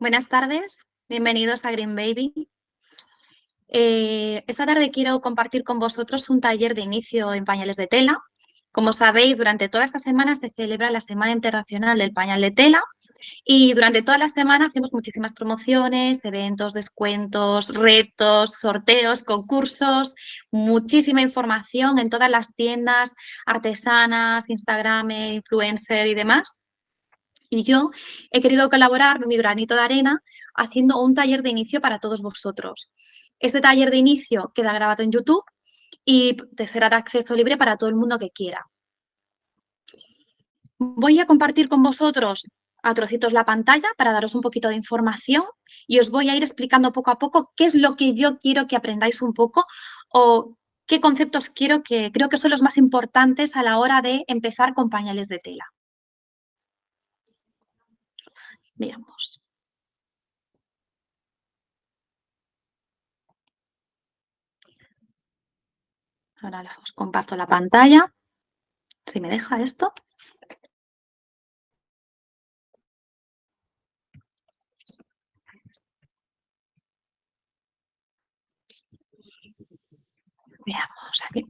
Buenas tardes, bienvenidos a Green Baby. Eh, esta tarde quiero compartir con vosotros un taller de inicio en pañales de tela. Como sabéis, durante toda esta semana se celebra la Semana Internacional del Pañal de Tela y durante toda la semana hacemos muchísimas promociones, eventos, descuentos, retos, sorteos, concursos, muchísima información en todas las tiendas artesanas, Instagram, influencer y demás. Y yo he querido colaborar mi granito de arena haciendo un taller de inicio para todos vosotros. Este taller de inicio queda grabado en YouTube y te será de acceso libre para todo el mundo que quiera. Voy a compartir con vosotros a trocitos la pantalla para daros un poquito de información y os voy a ir explicando poco a poco qué es lo que yo quiero que aprendáis un poco o qué conceptos quiero que creo que son los más importantes a la hora de empezar con pañales de tela. Veamos. Ahora os comparto la pantalla. Si me deja esto. Veamos aquí.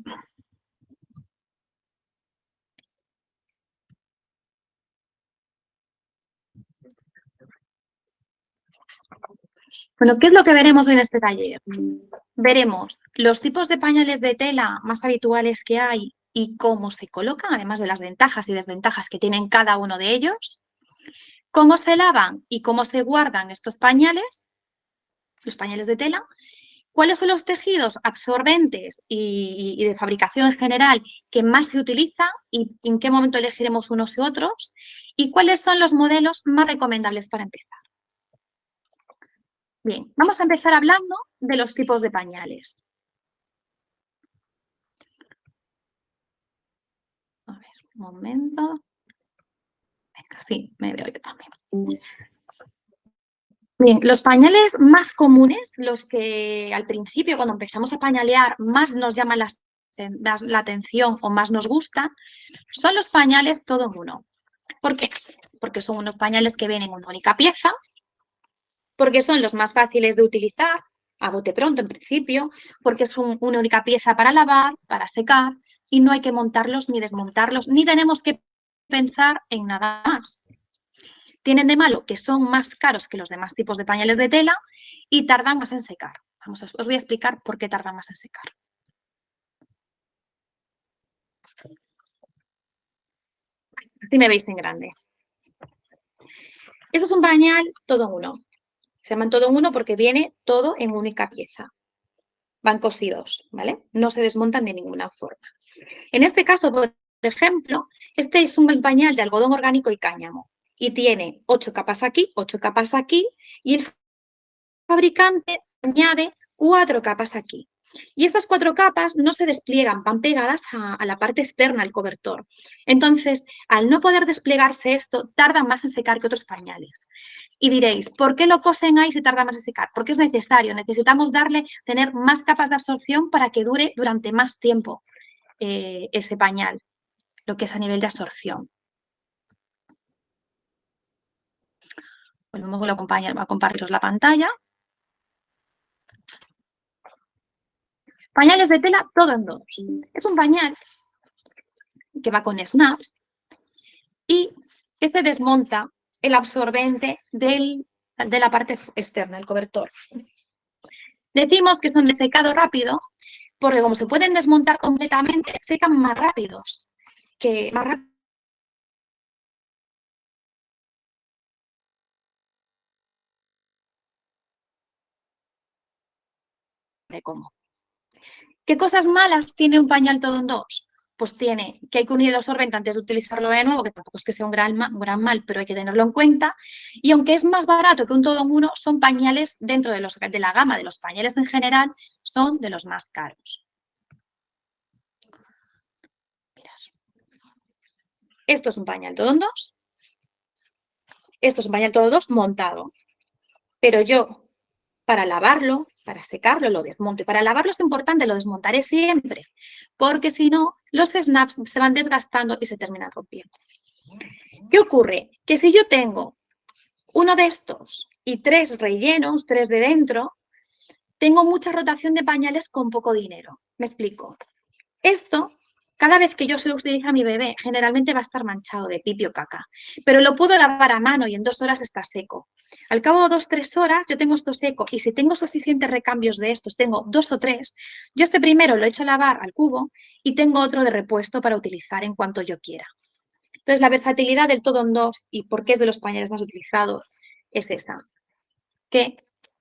Bueno, ¿qué es lo que veremos en este taller? Veremos los tipos de pañales de tela más habituales que hay y cómo se colocan, además de las ventajas y desventajas que tienen cada uno de ellos, cómo se lavan y cómo se guardan estos pañales, los pañales de tela, cuáles son los tejidos absorbentes y, de fabricación en general que más se utilizan y en qué momento elegiremos unos y otros, y cuáles son los modelos más recomendables para empezar. Bien, vamos a empezar hablando de los tipos de pañales. A ver, un momento. Venga, sí, me veo yo también. Bien, los pañales más comunes, los que al principio cuando empezamos a pañalear más nos llaman la, atención o más nos gustan, son los pañales todo en uno. ¿Por qué? Porque son unos pañales que vienen en una única pieza, porque son los más fáciles de utilizar, a bote pronto en principio, porque son una única pieza para lavar, para secar, y no hay que montarlos ni desmontarlos, ni tenemos que pensar en nada más. Tienen de malo que son más caros que los demás tipos de pañales de tela y tardan más en secar. Vamos, os voy a explicar por qué tardan más en secar. Así me veis en grande. Eso es un pañal todo uno. Se llaman todo uno porque viene todo en única pieza. Van cosidos, ¿vale? No se desmontan de ninguna forma. En este caso, por ejemplo, este es un pañal de algodón orgánico y cáñamo y tiene ocho capas aquí, ocho capas aquí y el fabricante añade cuatro capas aquí. Y estas cuatro capas no se despliegan, van pegadas a, la parte externa del cobertor. Entonces, al no poder desplegarse esto, tardan más en secar que otros pañales. Y diréis, ¿por qué lo cosen ahí si tarda más en secar? Porque es necesario, necesitamos darle, tener más capas de absorción para que dure durante más tiempo eh, ese pañal, lo que es a nivel de absorción. Volvemos a compartiros la pantalla. Pañales de tela, todo en dos. Es un pañal que va con snaps y que se desmonta el absorbente de la parte externa, el cobertor. Decimos que son de secado rápido porque como se pueden desmontar completamente, secan más rápidos. Que más rápido cómo. ¿Qué cosas malas tiene un pañal todo en dos? Pues tiene que hay que unir el absorbente antes de utilizarlo de nuevo, que tampoco es que sea un gran, gran mal, pero hay que tenerlo en cuenta. Y aunque es más barato que un todo en uno, son pañales dentro de, los, de la gama de los pañales en general, son de los más caros. Esto es un pañal todo en dos. Esto es un pañal todo en dos montado. Pero yo, para lavarlo, para secarlo lo desmonto. Y para lavarlo es importante, lo desmontaré siempre, porque si no, los snaps se van desgastando y se terminan rompiendo. ¿Qué ocurre? Que si yo tengo uno de estos y tres rellenos, tres de dentro, tengo mucha rotación de pañales con poco dinero. Me explico. Esto, cada vez que yo se lo utilizo a mi bebé, generalmente va a estar manchado de pipi o caca, pero lo puedo lavar a mano y en dos horas está seco. Al cabo de dos, tres horas yo tengo esto seco y si tengo suficientes recambios de estos, tengo dos o tres, yo este primero lo echo a lavar al cubo y tengo otro de repuesto para utilizar en cuanto yo quiera. Entonces, la versatilidad del todo en dos y por qué es de los pañales más utilizados es esa. Que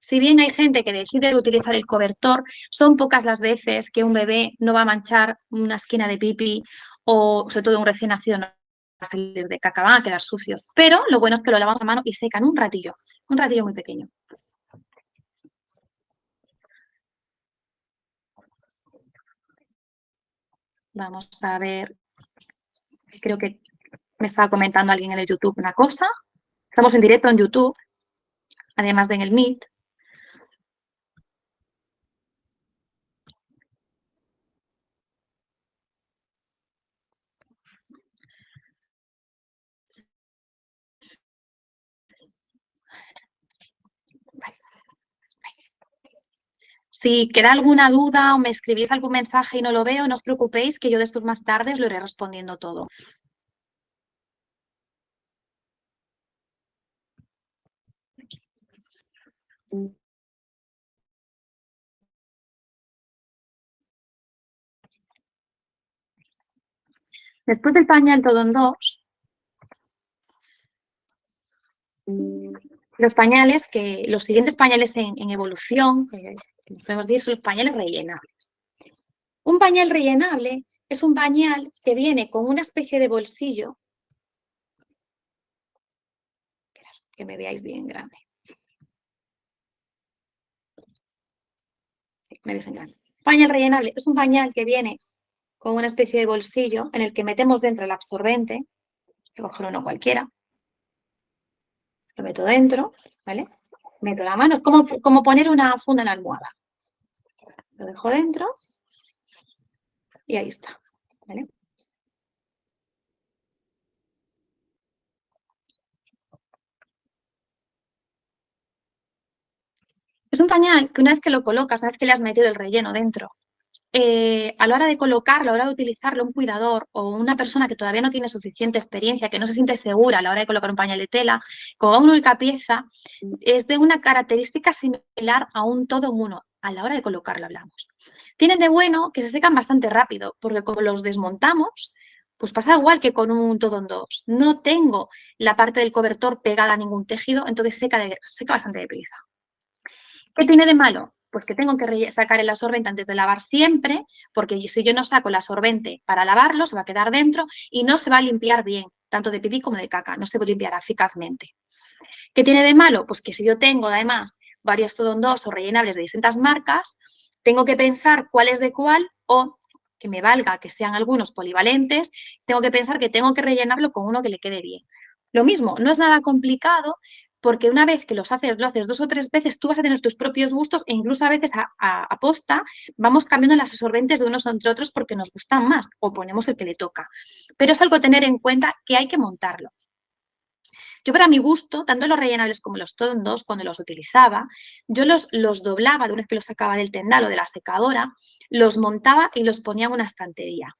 si bien hay gente que decide utilizar el cobertor, son pocas las veces que un bebé no va a manchar una esquina de pipi o sobre todo un recién nacido a salir de caca, van a quedar sucios. Pero lo bueno es que lo lavamos a mano y secan un ratillo, un ratillo muy pequeño. Vamos a ver, creo que me estaba comentando alguien en el YouTube una cosa. Estamos en directo en YouTube, además de en el Meet. Si queda alguna duda o me escribís algún mensaje y no lo veo, no os preocupéis que yo después más tarde os lo iré respondiendo todo. Después del pañal todo en dos, los pañales, que los siguientes pañales en, evolución, que nos podemos decir, son los pañales rellenables. Un pañal rellenable es un pañal que viene con una especie de bolsillo, que me veáis bien grande. Me veis en grande. Pañal rellenable es un pañal que viene con una especie de bolsillo en el que metemos dentro el absorbente, que coger uno cualquiera, lo meto dentro, ¿vale? Meto la mano, es como, como poner una funda en almohada. Lo dejo dentro y ahí está, ¿vale? Es un pañal que una vez que lo colocas, una vez que le has metido el relleno dentro, eh, a la hora de colocarlo, a la hora de utilizarlo, un cuidador o una persona que todavía no tiene suficiente experiencia, que no se siente segura a la hora de colocar un pañal de tela, con una única pieza, es de una característica similar a un todo en uno. A la hora de colocarlo hablamos. Tienen de bueno que se secan bastante rápido, porque como los desmontamos, pues pasa igual que con un todo en dos. No tengo la parte del cobertor pegada a ningún tejido, entonces seca, de, seca bastante deprisa. ¿Qué tiene de malo? Pues que tengo que sacar el absorbente antes de lavar siempre, porque si yo no saco el absorbente para lavarlo, se va a quedar dentro y no se va a limpiar bien, tanto de pipí como de caca, no se limpiará eficazmente. ¿Qué tiene de malo? Pues que si yo tengo además varios o rellenables de distintas marcas, tengo que pensar cuál es de cuál o que me valga que sean algunos polivalentes, tengo que pensar que tengo que rellenarlo con uno que le quede bien. Lo mismo, no es nada complicado, porque una vez que los haces, lo haces dos o tres veces, tú vas a tener tus propios gustos e incluso a veces a, posta vamos cambiando las absorbentes de unos entre otros porque nos gustan más o ponemos el que le toca. Pero es algo a tener en cuenta que hay que montarlo. Yo para mi gusto, tanto los rellenables como los tondos, cuando los utilizaba, yo los, los doblaba de una vez que los sacaba del tendal o de la secadora, los montaba y los ponía en una estantería.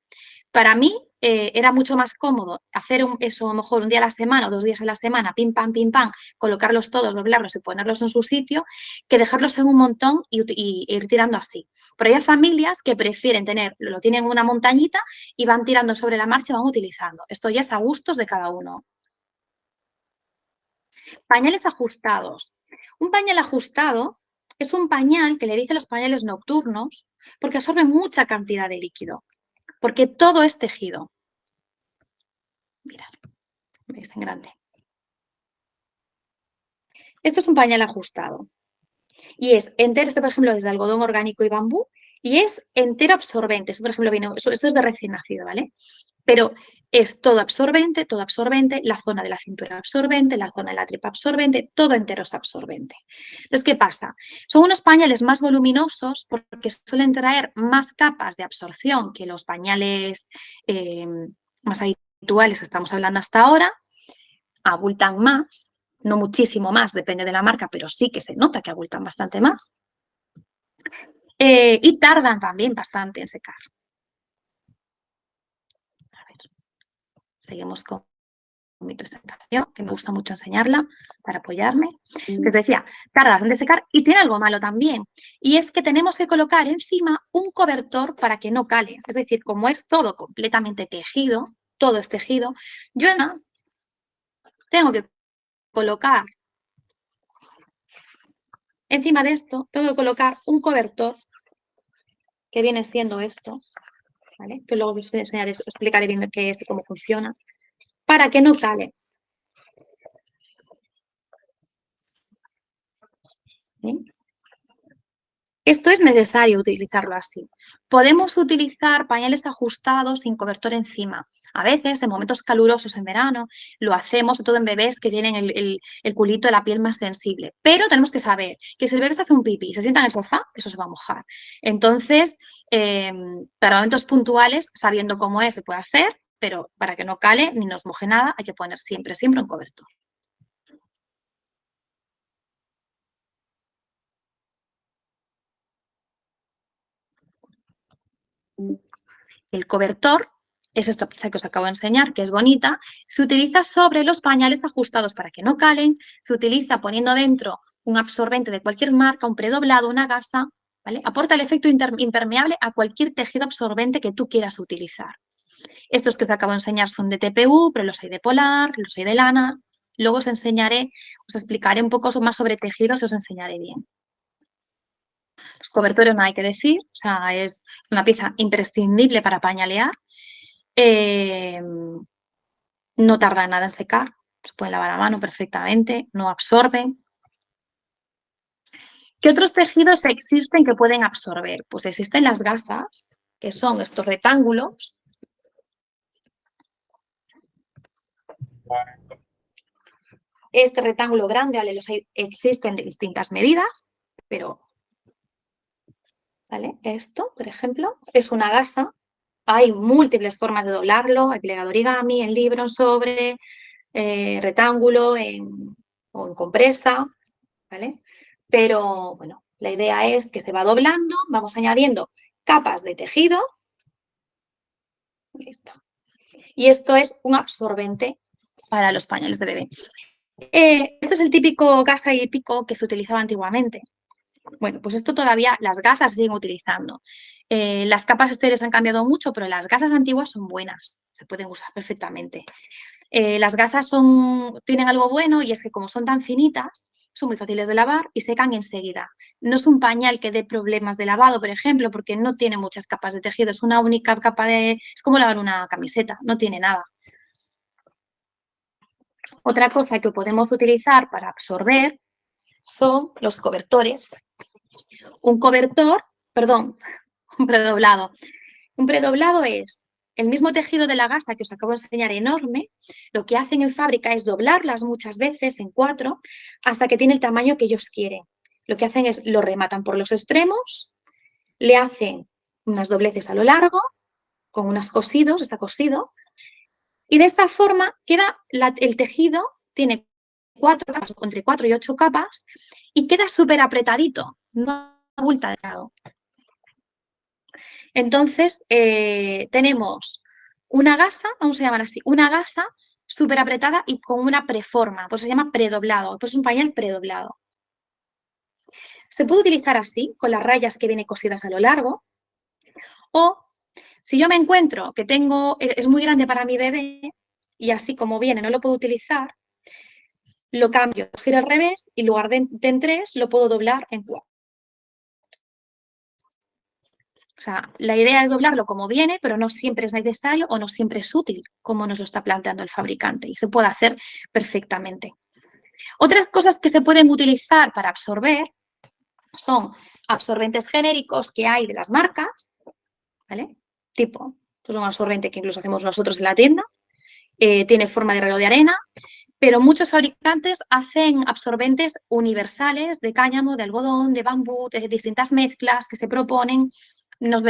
Para mí eh, era mucho más cómodo hacer eso a lo mejor un día a la semana o dos días a la semana, pim, pam, pim, pam, colocarlos todos, doblarlos y ponerlos en su sitio, que dejarlos en un montón y, ir tirando así. Pero hay familias que prefieren tener, lo tienen en una montañita y van tirando sobre la marcha y van utilizando. Esto ya es a gustos de cada uno. Pañales ajustados. Un pañal ajustado es un pañal que le dice los pañales nocturnos porque absorbe mucha cantidad de líquido porque todo es tejido. Mirad, veis en grande. Esto es un pañal ajustado. Y es entero, este por ejemplo es de algodón orgánico y bambú, y es entero absorbente. Esto por ejemplo viene, esto es de recién nacido, ¿vale? Pero es todo absorbente, todo absorbente, la zona de la cintura absorbente, la zona de la tripa absorbente, todo entero es absorbente. Entonces, ¿qué pasa? Son unos pañales más voluminosos porque suelen traer más capas de absorción que los pañales eh, más habituales que estamos hablando hasta ahora, abultan más, no muchísimo más, depende de la marca, pero sí que se nota que abultan bastante más. Eh, y tardan también bastante en secar. Seguimos con mi presentación, que me gusta mucho enseñarla para apoyarme. Les decía, tardan en secar y tiene algo malo también, y es que tenemos que colocar encima un cobertor para que no cale. Es decir, como es todo completamente tejido, todo es tejido, yo tengo que colocar encima de esto, tengo que colocar un cobertor que viene siendo esto, que luego os enseñaré, explicaré bien qué es y cómo funciona, para que no cale. Esto es necesario utilizarlo así. Podemos utilizar pañales ajustados sin cobertor encima. A veces, en momentos calurosos en verano, lo hacemos, sobre todo en bebés que tienen el, culito de la piel más sensible. Pero tenemos que saber que si el bebé se hace un pipí y se sienta en el sofá, eso se va a mojar. Entonces, em, para momentos puntuales, sabiendo cómo es, se puede hacer, pero para que no cale ni nos moje nada, hay que poner siempre, siempre un cobertor. El cobertor es esta pieza que os acabo de enseñar, que es bonita, se utiliza sobre los pañales ajustados para que no calen, se utiliza poniendo dentro un absorbente de cualquier marca, un predoblado, una gasa, Aporta el efecto impermeable a cualquier tejido absorbente que tú quieras utilizar. Estos que os acabo de enseñar son de TPU, pero los hay de polar, los hay de lana. Luego os enseñaré, os explicaré un poco más sobre tejidos y os enseñaré bien. Los cobertores no hay que decir, es, una pieza imprescindible para pañalear. Eh, no tarda nada en secar, se puede lavar a mano perfectamente, no absorben. ¿Qué otros tejidos existen que pueden absorber? Pues existen las gasas, que son estos rectángulos. Este rectángulo grande, ¿vale? Los existen de distintas medidas, pero ¿vale? Esto, por ejemplo, es una gasa. Hay múltiples formas de doblarlo, hay plegado origami, en libro, sobre, eh, rectángulo en, o en compresa, ¿vale? Pero, bueno, la idea es que se va doblando, vamos añadiendo capas de tejido. Listo. Y esto es un absorbente para los pañales de bebé. Eh, este es el típico gasa y pico que se utilizaba antiguamente. Bueno, pues esto todavía las gasas siguen utilizando. Eh, las capas exteriores han cambiado mucho, pero las gasas antiguas son buenas, se pueden usar perfectamente. Eh, las gasas son, tienen algo bueno y es que como son tan finitas, son muy fáciles de lavar y secan enseguida. No es un pañal que dé problemas de lavado, por ejemplo, porque no tiene muchas capas de tejido, es una única capa de... es como lavar una camiseta, no tiene nada. Otra cosa que podemos utilizar para absorber son los cobertores. Un cobertor, perdón, un predoblado. Un predoblado es el mismo tejido de la gasa que os acabo de enseñar enorme, lo que hacen en fábrica es doblarlas muchas veces en cuatro hasta que tiene el tamaño que ellos quieren. Lo que hacen es lo rematan por los extremos, le hacen unas dobleces a lo largo, con unos cosidos, está cosido, y de esta forma queda el tejido, tiene cuatro capas, entre cuatro y ocho capas, y queda súper apretadito, no abultado. Entonces, eh, tenemos una gasa, vamos a llamar así, una gasa súper apretada y con una preforma, pues se llama predoblado, pues es un pañal predoblado. Se puede utilizar así, con las rayas que vienen cosidas a lo largo, o si yo me encuentro que tengo, es muy grande para mi bebé y así como viene no lo puedo utilizar, lo cambio, giro al revés y en lugar de en tres lo puedo doblar en cuatro. O sea, la idea es doblarlo como viene, pero no siempre es necesario o no siempre es útil, como nos lo está planteando el fabricante, y se puede hacer perfectamente. Otras cosas que se pueden utilizar para absorber son absorbentes genéricos que hay de las marcas, ¿vale? Tipo, es un absorbente que incluso hacemos nosotros en la tienda, eh, tiene forma de reloj de arena, pero muchos fabricantes hacen absorbentes universales de cáñamo, de algodón, de bambú, de distintas mezclas que se proponen nos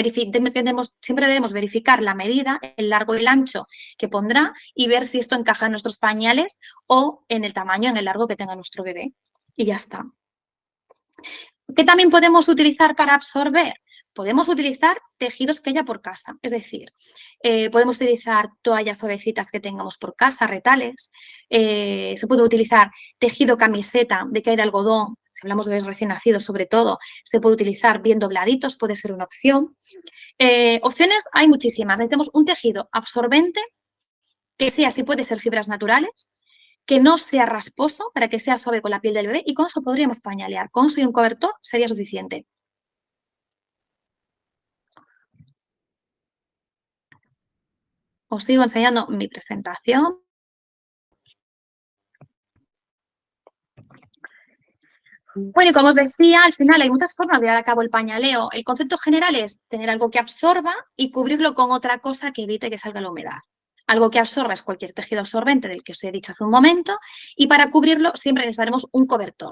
siempre debemos verificar la medida, el largo y el ancho que pondrá y ver si esto encaja en nuestros pañales o en el tamaño, en el largo que tenga nuestro bebé. Y ya está. ¿Qué también podemos utilizar para absorber? Podemos utilizar tejidos que haya por casa, es decir, eh, podemos utilizar toallas suavecitas que tengamos por casa, retales, eh, se puede utilizar tejido camiseta de que hay de algodón, si hablamos de recién nacidos sobre todo, se puede utilizar bien dobladitos, puede ser una opción. Eh, opciones hay muchísimas, necesitamos un tejido absorbente que sea, si puede ser fibras naturales, que no sea rasposo para que sea suave con la piel del bebé y con eso podríamos pañalear. Con eso y un cobertor sería suficiente. Os sigo enseñando mi presentación. Bueno, y como os decía, al final hay muchas formas de llevar a cabo el pañaleo. El concepto general es tener algo que absorba y cubrirlo con otra cosa que evite que salga la humedad. Algo que absorba es cualquier tejido absorbente del que os he dicho hace un momento y para cubrirlo siempre necesitaremos un cobertor.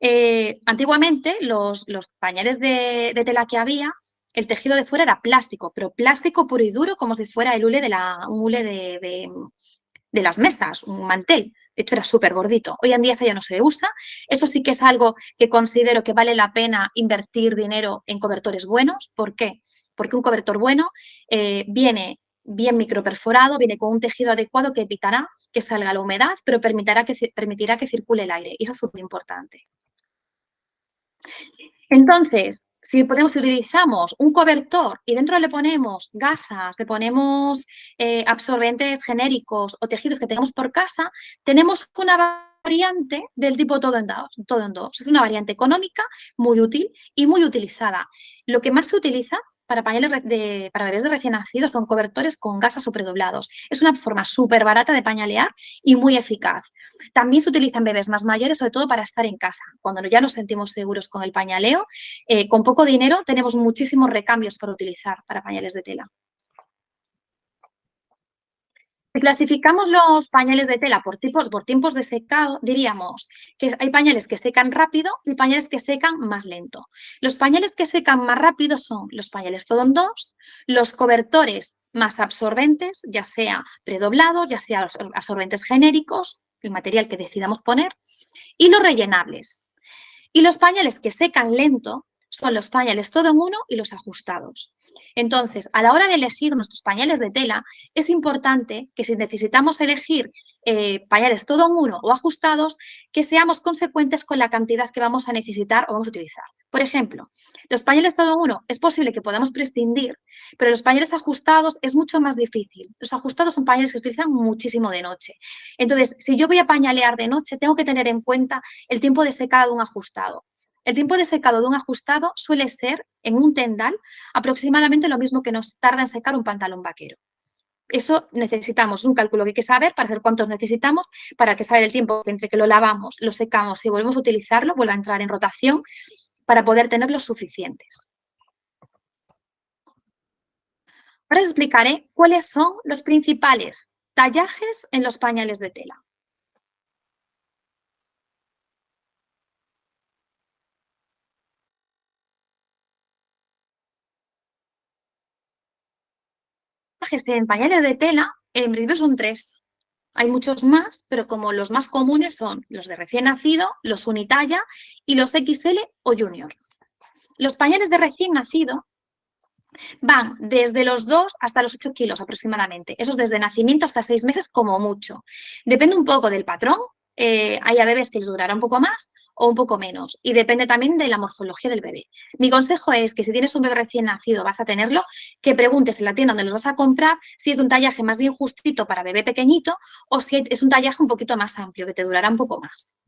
Eh, antiguamente los, pañales de, tela que había, el tejido de fuera era plástico, pero plástico puro y duro como si fuera el hule un hule de las mesas, un mantel. De hecho, era súper gordito. Hoy en día eso ya no se usa. Eso sí que es algo que considero que vale la pena invertir dinero en cobertores buenos. ¿Por qué? Porque un cobertor bueno eh, viene bien microperforado, viene con un tejido adecuado que evitará que salga la humedad, pero permitirá que, permitirá que circule el aire. Y eso es súper importante. Entonces, si podemos, utilizamos un cobertor y dentro le ponemos gasas, le ponemos eh, absorbentes genéricos o tejidos que tengamos por casa, tenemos una variante del tipo todo en, dos, todo en dos. Es una variante económica, muy útil y muy utilizada. Lo que más se utiliza para pañales de, para bebés de recién nacidos son cobertores con gasas o predoblados. Es una forma súper barata de pañalear y muy eficaz. También se utilizan bebés más mayores, sobre todo para estar en casa. Cuando ya nos sentimos seguros con el pañaleo, eh, con poco dinero tenemos muchísimos recambios para utilizar para pañales de tela. Si clasificamos los pañales de tela por, tipos, por tiempos de secado, diríamos que hay pañales que secan rápido y pañales que secan más lento. Los pañales que secan más rápido son los pañales en dos, los cobertores más absorbentes, ya sea predoblados, ya sea los absorbentes genéricos, el material que decidamos poner, y los rellenables. Y los pañales que secan lento son los pañales todo en uno y los ajustados. Entonces, a la hora de elegir nuestros pañales de tela, es importante que si necesitamos elegir eh, pañales todo en uno o ajustados, que seamos consecuentes con la cantidad que vamos a necesitar o vamos a utilizar. Por ejemplo, los pañales todo en uno es posible que podamos prescindir, pero los pañales ajustados es mucho más difícil. Los ajustados son pañales que se utilizan muchísimo de noche. Entonces, si yo voy a pañalear de noche, tengo que tener en cuenta el tiempo de secado de un ajustado. El tiempo de secado de un ajustado suele ser, en un tendal, aproximadamente lo mismo que nos tarda en secar un pantalón vaquero. Eso necesitamos un cálculo que hay que saber para hacer cuántos necesitamos, para que saber el tiempo entre que lo lavamos, lo secamos y volvemos a utilizarlo, vuelva a entrar en rotación, para poder tener los suficientes. Ahora os explicaré cuáles son los principales tallajes en los pañales de tela. En pañales de tela, en principio son tres. Hay muchos más, pero como los más comunes son los de recién nacido, los unitalla y los XL o junior. Los pañales de recién nacido van desde los 2 hasta los 8 kilos aproximadamente. Eso es desde nacimiento hasta 6 meses como mucho. Depende un poco del patrón. Eh, hay a bebés que les durará un poco más o un poco menos. Y depende también de la morfología del bebé. Mi consejo es que si tienes un bebé recién nacido, vas a tenerlo, que preguntes en la tienda donde los vas a comprar si es de un tallaje más bien justito para bebé pequeñito o si es un tallaje un poquito más amplio, que te durará un poco más.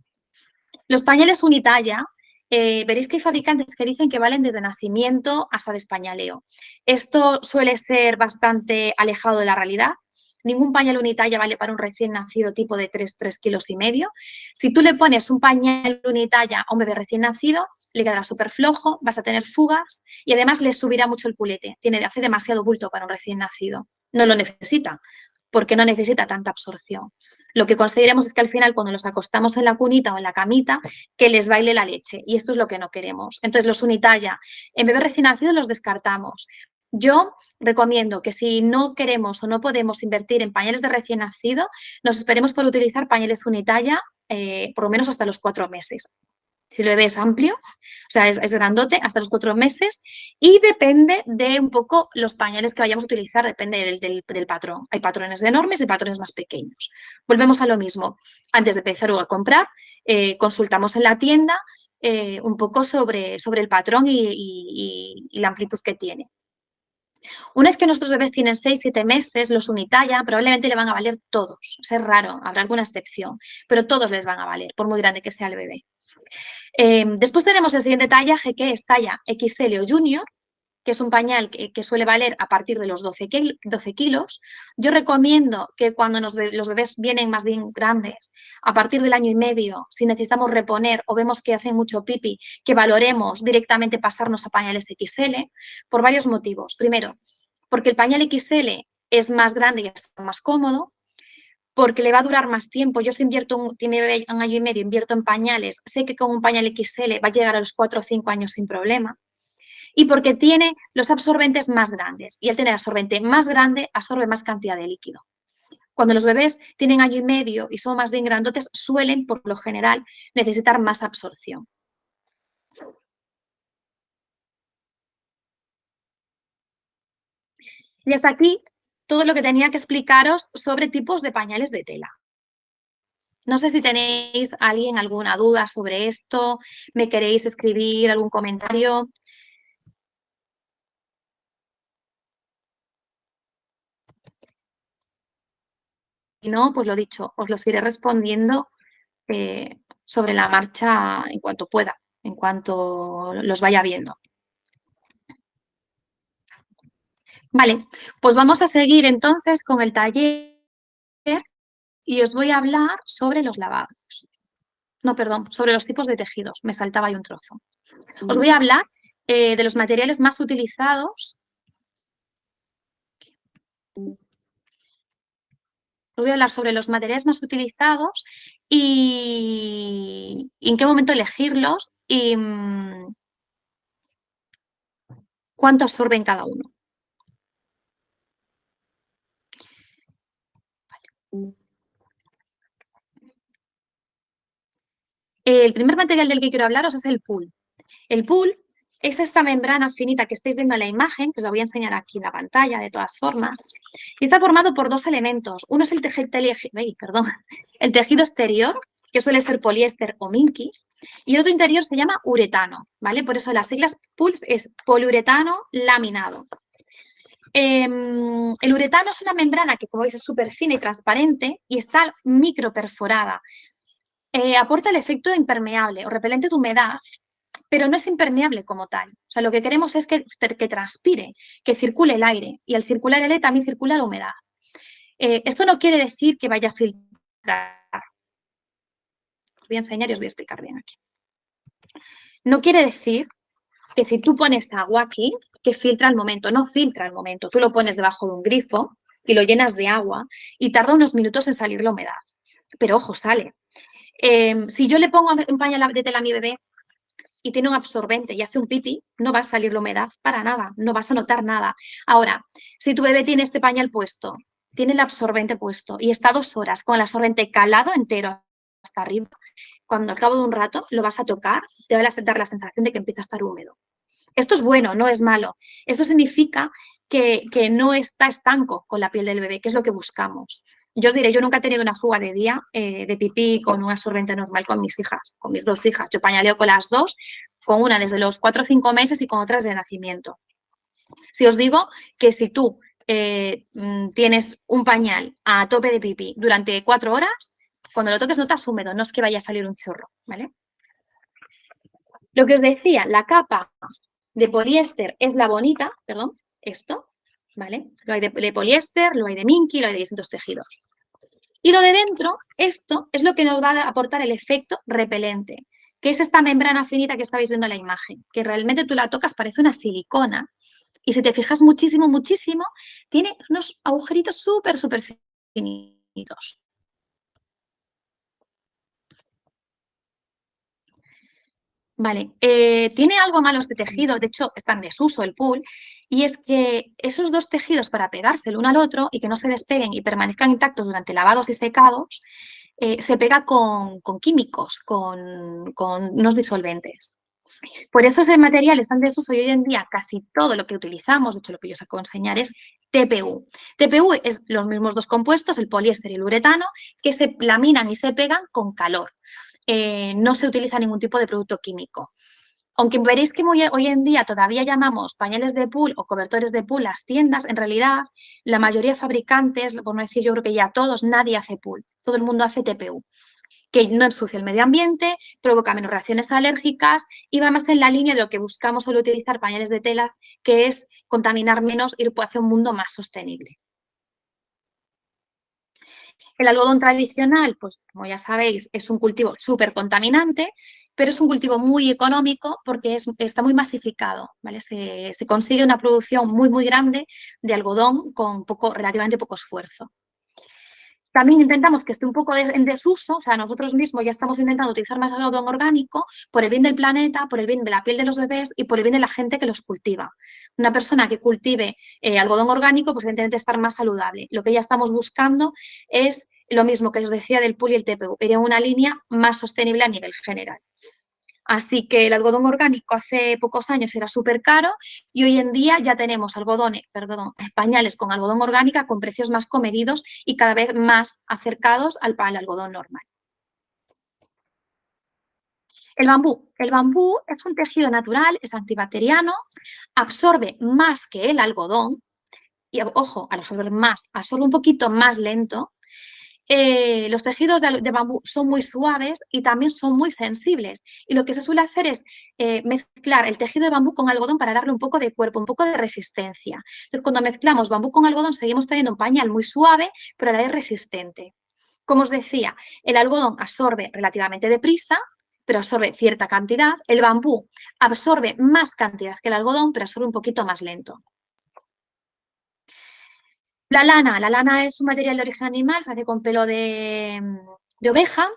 Los pañales unitalla, eh, veréis que hay fabricantes que dicen que valen desde nacimiento hasta despañaleo. Esto suele ser bastante alejado de la realidad. Ningún pañal unitalla vale para un recién nacido tipo de 3, 3 kilos y medio. Si tú le pones un pañal unitalla a un bebé recién nacido, le quedará súper flojo, vas a tener fugas y además le subirá mucho el culete. Tiene, hace demasiado bulto para un recién nacido. No lo necesita, porque no necesita tanta absorción. Lo que conseguiremos es que al final cuando los acostamos en la cunita o en la camita, que les baile la leche y esto es lo que no queremos. Entonces los unitalla en bebés recién nacidos los descartamos. Yo recomiendo que si no queremos o no podemos invertir en pañales de recién nacido, nos esperemos por utilizar pañales unitalla eh, por lo menos hasta los cuatro meses. Si el bebé es amplio, o sea, es, grandote, hasta los cuatro meses y depende de un poco los pañales que vayamos a utilizar, depende del, patrón. Hay patrones enormes y patrones más pequeños. Volvemos a lo mismo. Antes de empezar a comprar, eh, consultamos en la tienda eh, un poco sobre, sobre el patrón y, la amplitud que tiene. Una vez que nuestros bebés tienen 6-7 meses, los unitalla probablemente le van a valer todos. Es raro, habrá alguna excepción, pero todos les van a valer, por muy grande que sea el bebé. Em, después tenemos el siguiente tallaje que es talla XL o Junior, que es un pañal que, suele valer a partir de los 12, kilos. Yo recomiendo que cuando los bebés vienen más bien grandes, a partir del año y medio, si necesitamos reponer o vemos que hacen mucho pipi, que valoremos directamente pasarnos a pañales XL por varios motivos. Primero, porque el pañal XL es más grande y está más cómodo porque le va a durar más tiempo. Yo si invierto un, un año y medio, invierto en pañales, sé que con un pañal XL va a llegar a los 4 o 5 años sin problema. Y porque tiene los absorbentes más grandes. Y al tener absorbente más grande, absorbe más cantidad de líquido. Cuando los bebés tienen año y medio y son más bien grandotes, suelen, por lo general, necesitar más absorción. Y hasta aquí todo lo que tenía que explicaros sobre tipos de pañales de tela. No sé si tenéis alguien alguna duda sobre esto, me queréis escribir algún comentario. Si no, pues lo dicho, os los iré respondiendo eh, sobre la marcha en cuanto pueda, en cuanto los vaya viendo. Vale, pues vamos a seguir entonces con el taller y os voy a hablar sobre los lavados. No, perdón, sobre los tipos de tejidos. Me saltaba ahí un trozo. Os voy a hablar eh, de los materiales más utilizados. Voy a hablar sobre los materiales más utilizados y, en qué momento elegirlos y mm, cuánto absorben cada uno. El primer material del que quiero hablaros es el pool. El pool es esta membrana finita que estáis viendo en la imagen, que os la voy a enseñar aquí en la pantalla de todas formas, y está formado por dos elementos. Uno es el tejido, el tejido exterior, que suele ser poliéster o minky, y el otro interior se llama uretano, ¿vale? Por eso las siglas PULS es poliuretano laminado. Em, el uretano es una membrana que, como veis, es súper fina y transparente y está microperforada. Eh, aporta el efecto impermeable o repelente de humedad, pero no es impermeable como tal. O sea, lo que queremos es que, que transpire, que circule el aire y al circular el aire también circula la humedad. Eh, esto no quiere decir que vaya a filtrar. Os voy a enseñar y os voy a explicar bien aquí. No quiere decir que si tú pones agua aquí, que filtra al momento. No filtra al momento. Tú lo pones debajo de un grifo y lo llenas de agua y tarda unos minutos en salir la humedad. Pero ojo, sale. Em, si yo le pongo un pañal de tela a mi bebé y tiene un absorbente y hace un pipí, no va a salir la humedad para nada, no vas a notar nada. Ahora, si tu bebé tiene este pañal puesto, tiene el absorbente puesto y está dos horas con el absorbente calado entero hasta arriba, cuando al cabo de un rato lo vas a tocar, te va a dar la sensación de que empieza a estar húmedo. Esto es bueno, no es malo. Esto significa que, no está estanco con la piel del bebé, que es lo que buscamos. Yo diré, yo nunca he tenido una fuga de día eh, de pipí con un absorbente normal con mis hijas, con mis dos hijas. Yo pañaleo con las dos, con una desde los cuatro o cinco meses y con otras de nacimiento. Si os digo que si tú eh, mm, tienes un pañal a tope de pipí durante cuatro horas, cuando lo toques notas húmedo, no es que vaya a salir un chorro, ¿vale? Lo que os decía, la capa de poliéster es la bonita, perdón, esto, ¿vale? Lo hay de, poliéster, lo hay de minky, lo hay de distintos tejidos. Y lo de dentro, esto es lo que nos va a aportar el efecto repelente, que es esta membrana finita que estáis viendo en la imagen, que realmente tú la tocas, parece una silicona, y si te fijas muchísimo, muchísimo, tiene unos agujeritos súper, súper finitos. Vale, eh, tiene algo malo este tejido, de hecho está en desuso el pool, y es que esos dos tejidos para pegarse el uno al otro y que no se despeguen y permanezcan intactos durante lavados y secados, eh, se pega con, químicos, con, unos disolventes. Por eso ese material está en desuso y hoy en día casi todo lo que utilizamos, de hecho lo que yo os acabo de enseñar es TPU. TPU es los mismos dos compuestos, el poliéster y el uretano, que se laminan y se pegan con calor. Eh, no se utiliza ningún tipo de producto químico. Aunque veréis que hoy en día todavía llamamos pañales de pool o cobertores de pool las tiendas, en realidad la mayoría de fabricantes, por no decir yo creo que ya todos, nadie hace pool, todo el mundo hace TPU que no ensucia el medio ambiente, provoca menos reacciones alérgicas y va más en la línea de lo que buscamos al utilizar pañales de tela, que es contaminar menos, ir hacia un mundo más sostenible. El algodón tradicional, pues como ya sabéis, es un cultivo súper contaminante, pero es un cultivo muy económico porque está muy masificado, se, consigue una producción muy, muy grande de algodón con poco, relativamente poco esfuerzo. También intentamos que esté un poco en desuso, o sea, nosotros mismos ya estamos intentando utilizar más algodón orgánico por el bien del planeta, por el bien de la piel de los bebés y por el bien de la gente que los cultiva. Una persona que cultive eh, algodón orgánico, pues evidentemente estar más saludable. Lo que ya estamos buscando es lo mismo que os decía del PUL y el TPU, era una línea más sostenible a nivel general. Así que el algodón orgánico hace pocos años era súper caro y hoy en día ya tenemos algodones, perdón, pañales con algodón orgánica con precios más comedidos y cada vez más acercados al, al algodón normal. El bambú. El bambú es un tejido natural, es antibacteriano, absorbe más que el algodón y, ojo, al absorber más, absorbe un poquito más lento eh, los tejidos de, bambú son muy suaves y también son muy sensibles. Y lo que se suele hacer es eh, mezclar el tejido de bambú con algodón para darle un poco de cuerpo, un poco de resistencia. Entonces, cuando mezclamos bambú con algodón, seguimos teniendo un pañal muy suave, pero a la vez resistente. Como os decía, el algodón absorbe relativamente deprisa, pero absorbe cierta cantidad. El bambú absorbe más cantidad que el algodón, pero absorbe un poquito más lento. La lana, la lana es un material de origen animal, se hace con pelo de, oveja,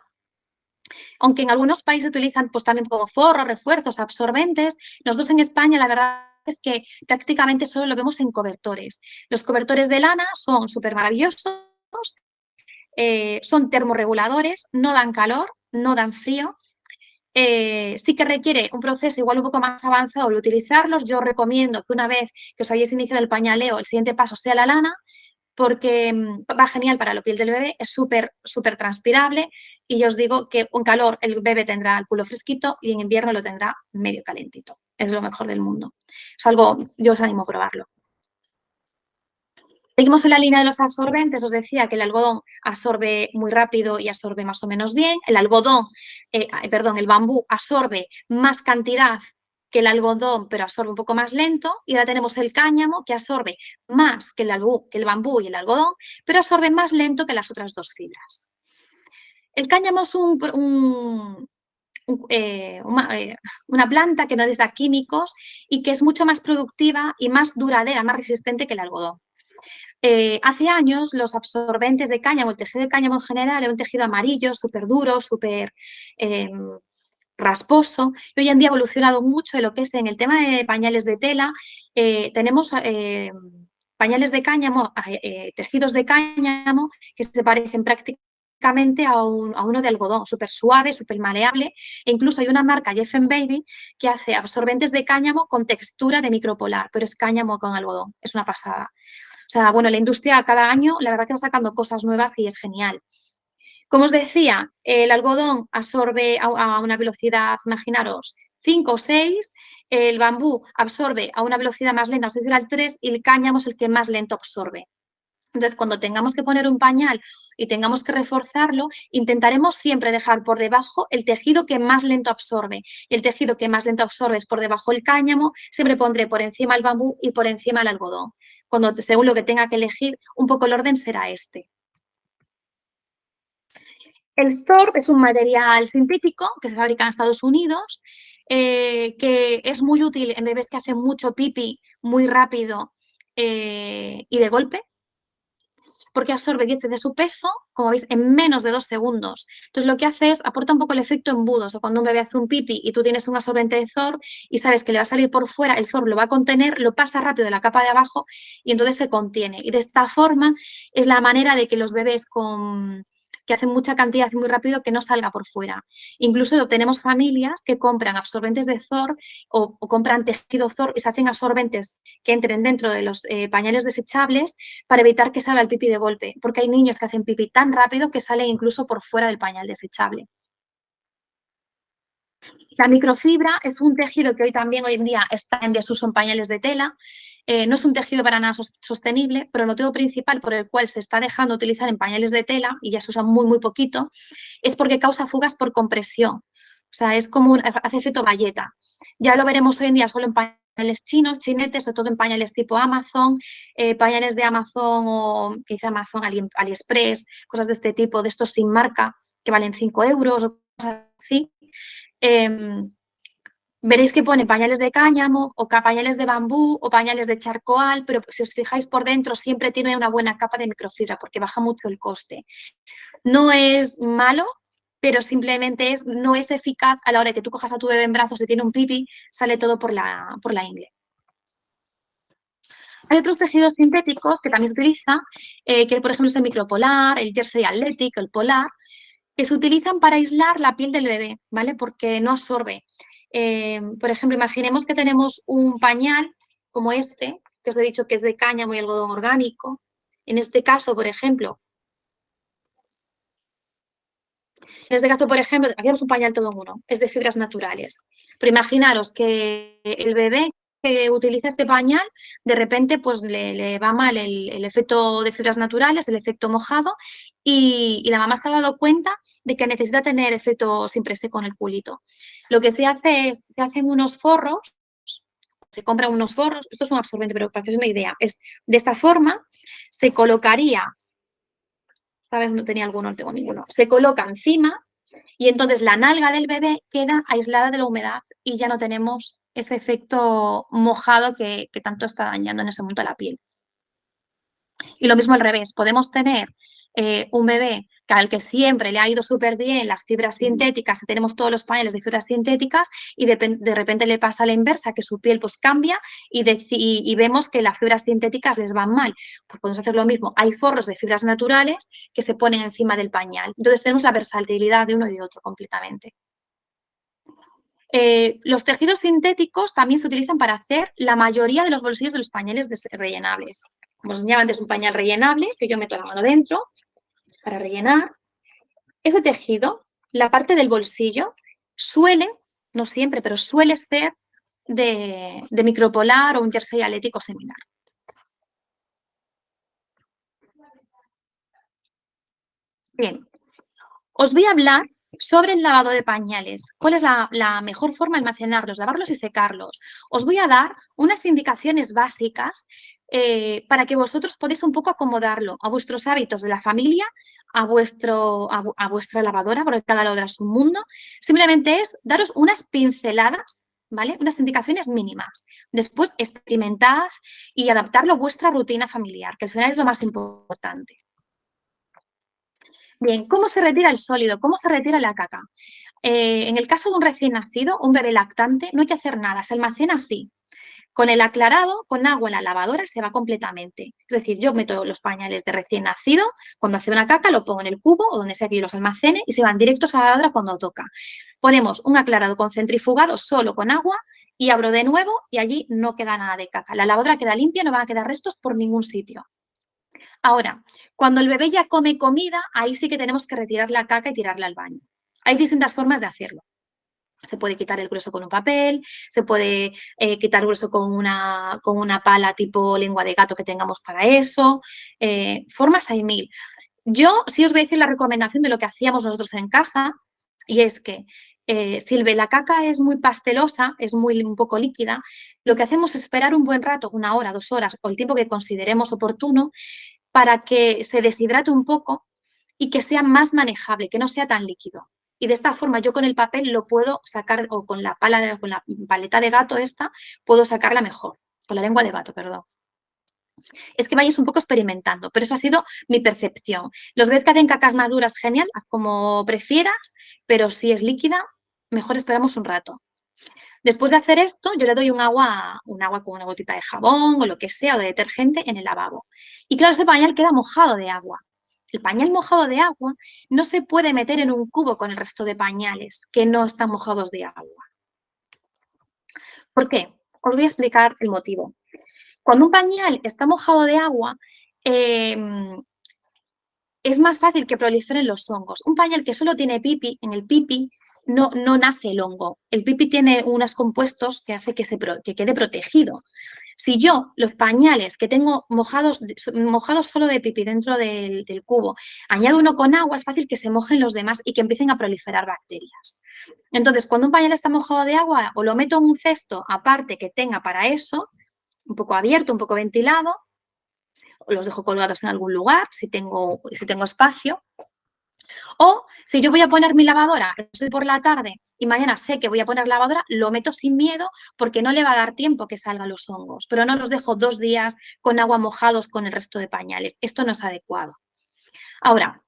aunque en algunos países utilizan pues, también como forros, refuerzos, absorbentes. Nosotros en España la verdad es que prácticamente solo lo vemos en cobertores. Los cobertores de lana son súper maravillosos, eh, son termorreguladores, no dan calor, no dan frío. Eh, sí que requiere un proceso igual un poco más avanzado el utilizarlos. Yo recomiendo que una vez que os hayáis iniciado el pañaleo, el siguiente paso sea la lana, porque mm, va genial para la piel del bebé, es súper, súper transpirable y yo os digo que con calor el bebé tendrá el culo fresquito y en invierno lo tendrá medio calentito. Es lo mejor del mundo. Es algo, yo os animo a probarlo. Seguimos en la línea de los absorbentes, os decía que el algodón absorbe muy rápido y absorbe más o menos bien. El algodón, eh, perdón, el bambú absorbe más cantidad que el algodón, pero absorbe un poco más lento. Y ahora tenemos el cáñamo, que absorbe más que el, bambú y el algodón, pero absorbe más lento que las otras dos fibras. El cáñamo es eh, eh, una, planta que no da químicos y que es mucho más productiva y más duradera, más resistente que el algodón. Eh, hace años los absorbentes de cáñamo, el tejido de cáñamo en general, era un tejido amarillo, súper duro, súper em, rasposo y hoy en día ha evolucionado mucho en lo que es en el tema de pañales de tela. Eh, tenemos eh, pañales de cáñamo, tejidos de cáñamo que se parecen prácticamente a, uno de algodón, súper suave, súper maleable. E incluso hay una marca, Jeff Baby, que hace absorbentes de cáñamo con textura de micropolar, pero es cáñamo con algodón. Es una pasada. O sea, bueno, la industria cada año, la verdad que va sacando cosas nuevas y es genial. Como os decía, el algodón absorbe a, una velocidad, imaginaros, 5 o 6, el bambú absorbe a una velocidad más lenta, es decir, al 3, y el cáñamo es el que más lento absorbe. Entonces, cuando tengamos que poner un pañal y tengamos que reforzarlo, intentaremos siempre dejar por debajo el tejido que más lento absorbe. El tejido que más lento absorbe es por debajo el cáñamo, siempre pondré por encima el bambú y por encima el algodón. Cuando, según lo que tenga que elegir, un poco el orden será este. El SORB es un material sintético que se fabrica en Estados Unidos, eh, que es muy útil en bebés que hacen mucho pipi muy rápido eh, y de golpe. Porque absorbe 10 de su peso, como veis, en menos de dos segundos. Entonces, lo que hace es, aporta un poco el efecto embudo. O sea, cuando un bebé hace un pipi y tú tienes un absorbente de ZOR y sabes que le va a salir por fuera, el ZOR lo va a contener, lo pasa rápido de la capa de abajo y entonces se contiene. Y de esta forma es la manera de que los bebés con que hacen mucha cantidad muy rápido que no salga por fuera. Incluso tenemos familias que compran absorbentes de ZOR o, compran tejido ZOR y se hacen absorbentes que entren dentro de los eh, pañales desechables para evitar que salga el pipi de golpe, porque hay niños que hacen pipi tan rápido que sale incluso por fuera del pañal desechable. La microfibra es un tejido que hoy también hoy en día está en desuso en pañales de tela. Eh, no es un tejido para nada sostenible, pero el motivo principal por el cual se está dejando utilizar en pañales de tela, y ya se usa muy, muy poquito, es porque causa fugas por compresión. O sea, es como un, hace efecto galleta. Ya lo veremos hoy en día solo en pañales chinos, chinetes, sobre todo en pañales tipo Amazon, eh, pañales de Amazon o quizá Amazon, AliExpress, cosas de este tipo, de estos sin marca, que valen 5 euros o cosas así. Em, veréis que pone pañales de cáñamo o pañales de bambú o pañales de charcoal, pero si os fijáis por dentro siempre tiene una buena capa de microfibra porque baja mucho el coste. No es malo, pero simplemente es, no es eficaz a la hora que tú cojas a tu bebé en brazos y tiene un pipi, sale todo por la, por la ingle. Hay otros tejidos sintéticos que también se utiliza, eh, que por ejemplo es el micropolar, el jersey athletic, el polar, que se utilizan para aislar la piel del bebé, ¿vale? Porque no absorbe. Eh, por ejemplo, imaginemos que tenemos un pañal como este, que os he dicho que es de cáñamo y algodón orgánico. En este caso, por ejemplo, en este caso, por ejemplo, aquí tenemos un pañal todo en uno, es de fibras naturales. Pero imaginaros que el bebé que utiliza este pañal, de repente pues le, va mal el, efecto de fibras naturales, el efecto mojado, y, la mamá se ha dado cuenta de que necesita tener efecto siempre con el culito. Lo que se hace es, se hacen unos forros, se compran unos forros, esto es un absorbente, pero para que os una idea, es de esta forma se colocaría, ¿sabes? No tenía alguno, no tengo ninguno, se coloca encima y entonces la nalga del bebé queda aislada de la humedad y ya no tenemos ese efecto mojado que, tanto está dañando en ese momento la piel. Y lo mismo al revés, podemos tener eh, un bebé que al que siempre le ha ido súper bien las fibras sintéticas, tenemos todos los pañales de fibras sintéticas y de, repente le pasa a la inversa, que su piel pues cambia y, y, vemos que las fibras sintéticas les van mal. Pues podemos hacer lo mismo, hay forros de fibras naturales que se ponen encima del pañal. Entonces tenemos la versatilidad de uno y de otro completamente. Eh, los tejidos sintéticos también se utilizan para hacer la mayoría de los bolsillos de los pañales rellenables. Como os enseñaba antes, un pañal rellenable, que yo meto la mano dentro para rellenar. Ese tejido, la parte del bolsillo, suele, no siempre, pero suele ser de, micropolar o un jersey atlético similar. Bien, os voy a hablar sobre el lavado de pañales, ¿cuál es la, mejor forma de almacenarlos, lavarlos y secarlos? Os voy a dar unas indicaciones básicas eh, para que vosotros podáis un poco acomodarlo a vuestros hábitos de la familia, a, vuestro, a, vuestra lavadora, porque cada lavadora es un mundo. Simplemente es daros unas pinceladas ¿vale? Unas indicaciones mínimas. Después, experimentad y adaptarlo a vuestra rutina familiar, que al final es lo más importante. Bien, ¿cómo se retira el sólido? ¿Cómo se retira la caca? Eh, en el caso de un recién nacido, un bebé lactante, no hay que hacer nada, se almacena así. Con el aclarado, con agua en la lavadora, se va completamente. Es decir, yo meto los pañales de recién nacido, cuando hace una caca lo pongo en el cubo o donde sea que yo los almacene y se van directos a la lavadora cuando toca. Ponemos un aclarado con centrifugado solo con agua y abro de nuevo y allí no queda nada de caca. La lavadora queda limpia, no van a quedar restos por ningún sitio. Ahora, cuando el bebé ya come comida, ahí sí que tenemos que retirar la caca y tirarla al baño. Hay distintas formas de hacerlo. Se puede quitar el grueso con un papel, se puede eh, quitar el grueso con una, con una pala tipo lengua de gato que tengamos para eso. Eh, formas hay mil. Yo sí os voy a decir la recomendación de lo que hacíamos nosotros en casa y es que eh, si la caca es muy pastelosa, es muy un poco líquida, lo que hacemos es esperar un buen rato, una hora, dos horas o el tiempo que consideremos oportuno para que se deshidrate un poco y que sea más manejable, que no sea tan líquido. Y de esta forma yo con el papel lo puedo sacar, o con la, pala con la paleta de gato esta, puedo sacarla mejor, con la lengua de gato, perdón. es que vayáis un poco experimentando, pero eso ha sido mi percepción. Los ves que hacen cacas maduras, genial, haz como prefieras, pero si es líquida, mejor esperamos un rato. Después de hacer esto, yo le doy un agua, un agua con una gotita de jabón o lo que sea, o de detergente en el lavabo. Y claro, ese pañal queda mojado de agua. El pañal mojado de agua no se puede meter en un cubo con el resto de pañales que no están mojados de agua. ¿Por qué? Os voy a explicar el motivo. Cuando un pañal está mojado de agua, em, es más fácil que proliferen los hongos. Un pañal que solo tiene pipi, en el pipi no, no nace el hongo. El pipi tiene unos compuestos que hace que, se, que quede protegido. Si yo los pañales que tengo mojados, mojados solo de pipi dentro del, del, cubo, añado uno con agua, es fácil que se mojen los demás y que empiecen a proliferar bacterias. Entonces, cuando un pañal está mojado de agua, o lo meto en un cesto aparte que tenga para eso, un poco abierto, un poco ventilado, o los dejo colgados en algún lugar si tengo, si tengo espacio, o si yo voy a poner mi lavadora, estoy por la tarde y mañana sé que voy a poner lavadora, lo meto sin miedo porque no le va a dar tiempo que salgan los hongos, pero no los dejo dos días con agua mojados con el resto de pañales. Esto no es adecuado. Ahora,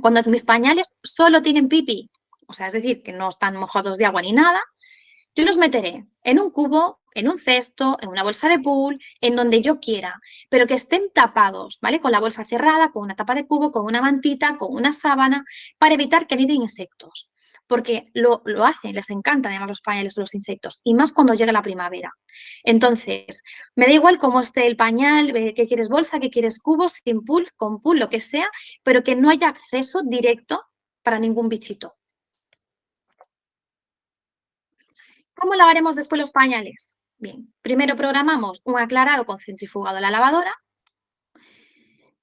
cuando mis pañales solo tienen pipi, o sea, es decir, que no están mojados de agua ni nada, yo los meteré en un cubo, en un cesto, en una bolsa de pool, en donde yo quiera, pero que estén tapados, ¿vale? Con la bolsa cerrada, con una tapa de cubo, con una mantita, con una sábana, para evitar que aniden insectos. Porque lo, lo hacen, les encanta además los pañales los insectos, y más cuando llega la primavera. Entonces, me da igual cómo esté el pañal, eh, que quieres bolsa, que quieres cubos, sin pool, con pool, lo que sea, pero que no haya acceso directo para ningún bichito. ¿Cómo lavaremos después los pañales? Bien, primero programamos un aclarado con centrifugado en la lavadora.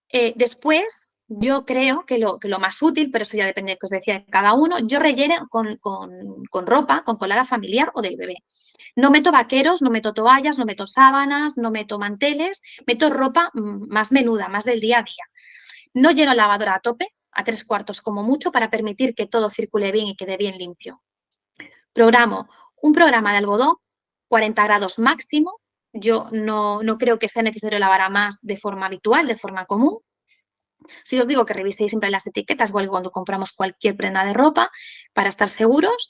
Eh, después, yo creo que lo, que lo, más útil, pero eso ya depende de que os decía cada uno, yo relleno con, con, ropa, con colada familiar o del bebé. No meto vaqueros, no meto toallas, no meto sábanas, no meto manteles, meto ropa mm, más menuda, más del día a día. No lleno la lavadora a tope, a tres cuartos como mucho, para permitir que todo circule bien y quede bien limpio. Programo un programa de algodón, 40 grados máximo. Yo no, creo que sea necesario lavar a más de forma habitual, de forma común. Si os digo que reviséis siempre las etiquetas, igual cuando compramos cualquier prenda de ropa, para estar seguros.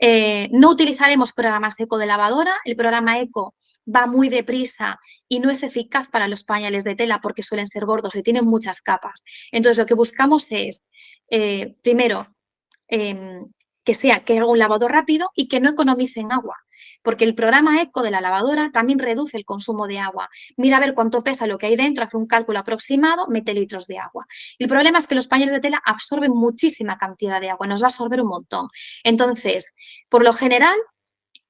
Eh, no utilizaremos programas eco de lavadora. El programa eco va muy deprisa y no es eficaz para los pañales de tela porque suelen ser gordos y tienen muchas capas. Entonces, lo que buscamos es, eh, primero, em, que sea que haga un lavado rápido y que no economicen agua, porque el programa ECO de la lavadora también reduce el consumo de agua. Mira a ver cuánto pesa lo que hay dentro, hace un cálculo aproximado, mete litros de agua. El problema es que los pañales de tela absorben muchísima cantidad de agua, nos va a absorber un montón. Entonces, por lo general,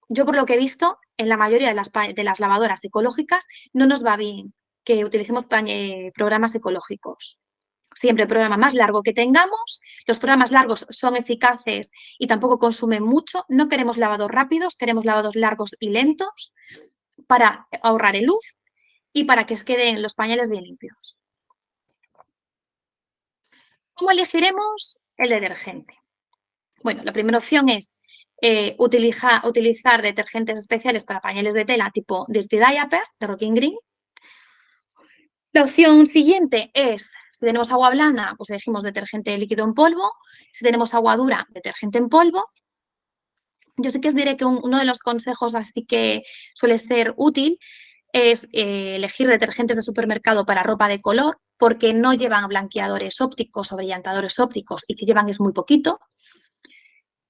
yo por lo que he visto, en la mayoría de las, de las lavadoras ecológicas no nos va bien que utilicemos programas ecológicos siempre el programa más largo que tengamos. Los programas largos son eficaces y tampoco consumen mucho. No queremos lavados rápidos, queremos lavados largos y lentos para ahorrar el luz y para que queden los pañales bien limpios. ¿Cómo elegiremos el detergente? Bueno, la primera opción es eh, utilizar detergentes especiales para pañales de tela tipo Dirty Diaper de Rocking Green. La opción siguiente es si tenemos agua blanda, pues elegimos detergente líquido en polvo. Si tenemos agua dura, detergente en polvo. Yo sí que os diré que uno de los consejos así que suele ser útil es eh, elegir detergentes de supermercado para ropa de color porque no llevan blanqueadores ópticos o brillantadores ópticos y que llevan es muy poquito.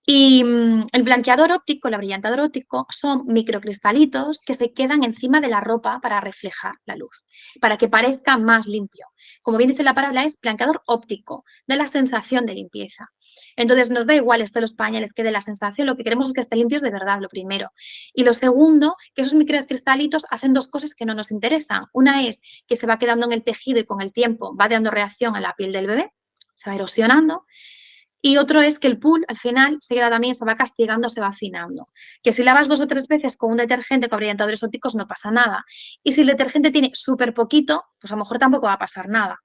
Y mm, el blanqueador óptico, el abrillantador óptico, son microcristalitos que se quedan encima de la ropa para reflejar la luz, para que parezca más limpio. Como bien dice la palabra, es blanqueador óptico, da la sensación de limpieza. Entonces, nos da igual esto de los pañales que de la sensación, lo que queremos es que estén limpios de verdad, lo primero. Y lo segundo, que esos microcristalitos hacen dos cosas que no nos interesan. Una es que se va quedando en el tejido y con el tiempo va dando reacción a la piel del bebé, se va erosionando. Y otro es que el pool al final se queda también, se va castigando, se va afinando. Que si lavas dos o tres veces con un detergente con brillantadores ópticos no pasa nada. Y si el detergente tiene súper poquito, pues a lo mejor tampoco va a pasar nada.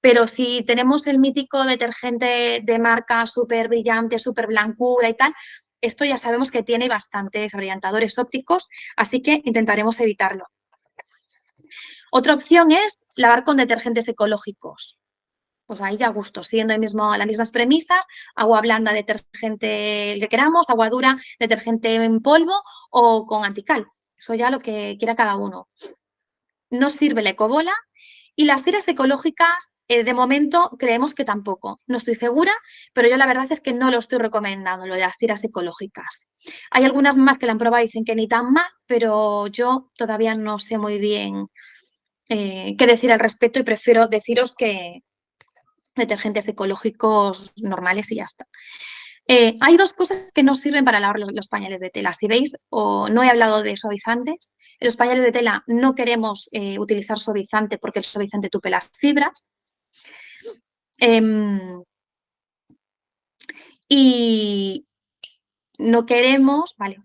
Pero si tenemos el mítico detergente de marca súper brillante, súper blancura y tal, esto ya sabemos que tiene bastantes brillantadores ópticos, así que intentaremos evitarlo. Otra opción es lavar con detergentes ecológicos. Pues ahí ya gusto, siguiendo el mismo, las mismas premisas, agua blanda, detergente que queramos, agua dura, detergente en polvo o con antical. Eso ya lo que quiera cada uno. No sirve la ecobola y las tiras ecológicas, eh, de momento, creemos que tampoco. No estoy segura, pero yo la verdad es que no lo estoy recomendando, lo de las tiras ecológicas. Hay algunas más que la han probado y dicen que ni tan mal, pero yo todavía no sé muy bien eh, qué decir al respecto y prefiero deciros que detergentes ecológicos normales y ya está. Eh, hay dos cosas que no sirven para lavar los, pañales de tela. Si veis, o no he hablado de suavizantes. En los pañales de tela no queremos eh, utilizar suavizante porque el suavizante tupe las fibras. Em, y no queremos, vale,